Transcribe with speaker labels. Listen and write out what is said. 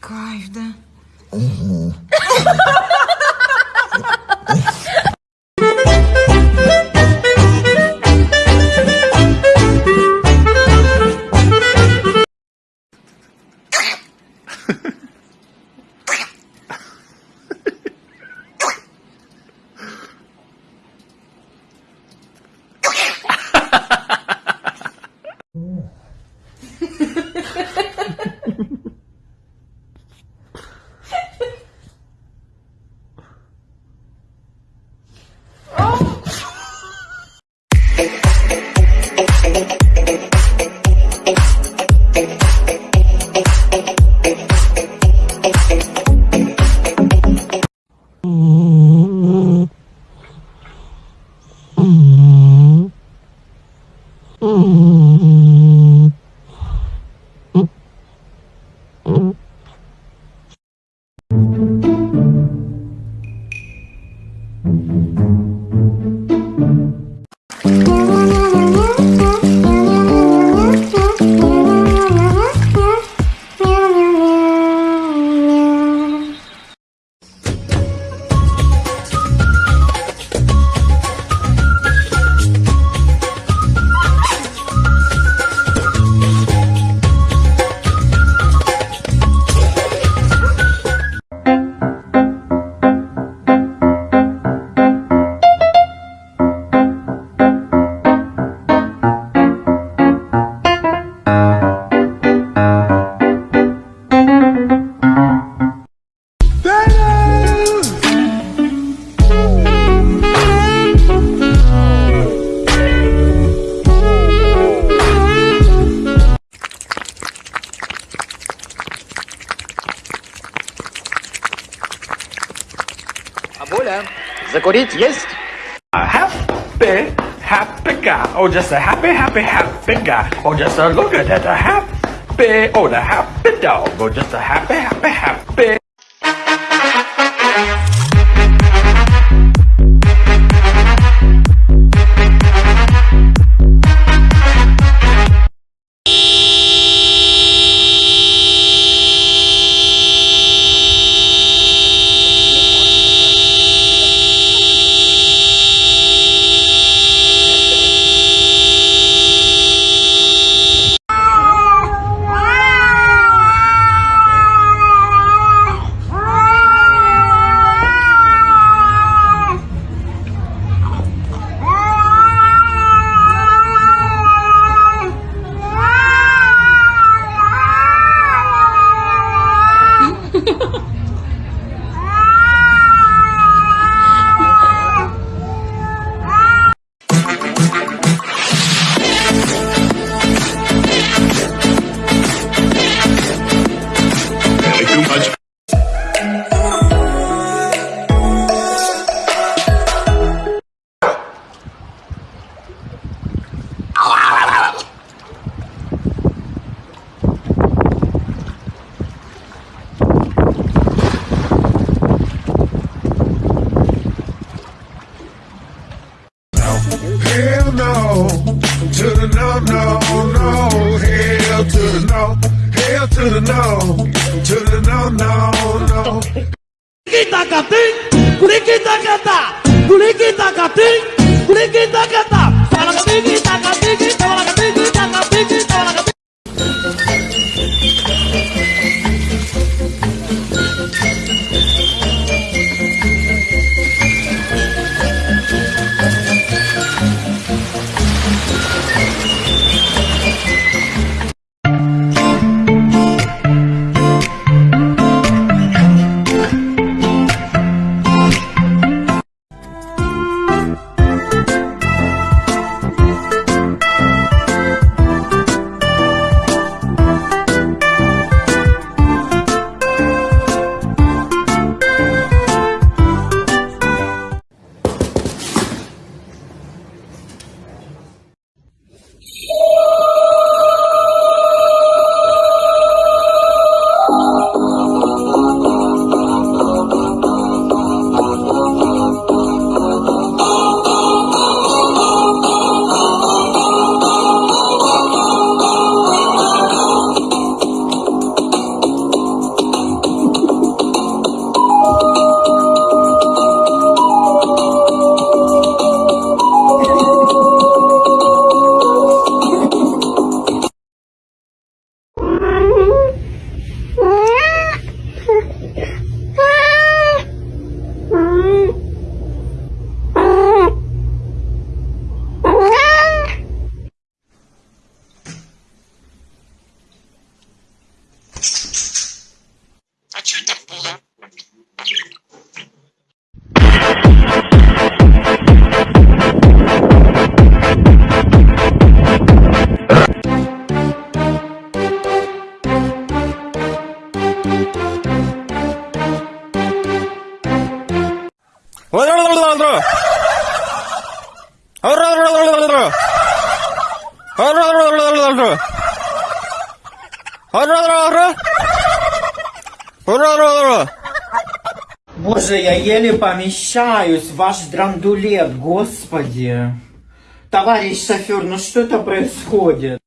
Speaker 1: Кайф, да?
Speaker 2: Бабуля, Koric jest...
Speaker 3: A happy, happy guy. Oh, just a happy, happy, happy guy. Oh, just a look at that, a happy. Oh, the happy dog. Oh, just a happy, happy, happy.
Speaker 4: No, no, no. Hell to the no, hell to the no, to the no, no, no.
Speaker 5: Kulikita kating, kulikita kata, kulikita kating, kulikita kata. Tawala kating,
Speaker 1: Боже, я еле помещаюсь, ваш драндулет, господи. Товарищ шофер, ну что это происходит?